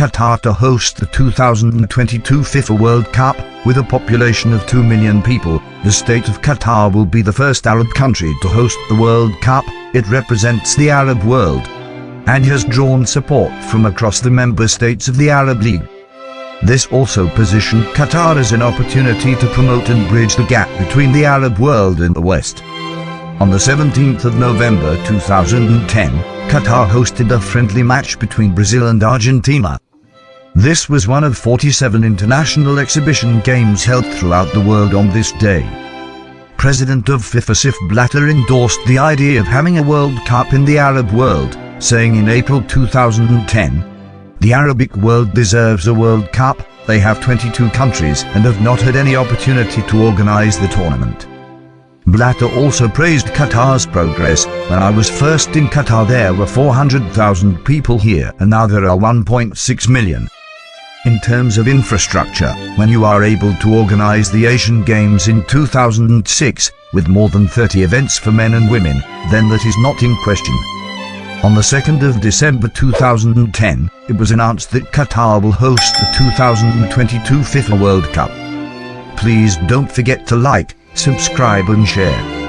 Qatar to host the 2022 FIFA World Cup, with a population of 2 million people. The state of Qatar will be the first Arab country to host the World Cup. It represents the Arab world and has drawn support from across the member states of the Arab League. This also positioned Qatar as an opportunity to promote and bridge the gap between the Arab world and the West. On the 17th of November 2010, Qatar hosted a friendly match between Brazil and Argentina. This was one of 47 international exhibition games held throughout the world on this day. President of FIFA Sepp Blatter endorsed the idea of having a World Cup in the Arab world, saying in April 2010, the Arabic world deserves a World Cup, they have 22 countries and have not had any opportunity to organize the tournament. Blatter also praised Qatar's progress. When I was first in Qatar there were 400,000 people here and now there are 1.6 million. In terms of infrastructure, when you are able to organize the Asian Games in 2006 with more than 30 events for men and women, then that is not in question. On the 2nd of December 2010, it was announced that Qatar will host the 2022 FIFA World Cup. Please don't forget to like, subscribe and share.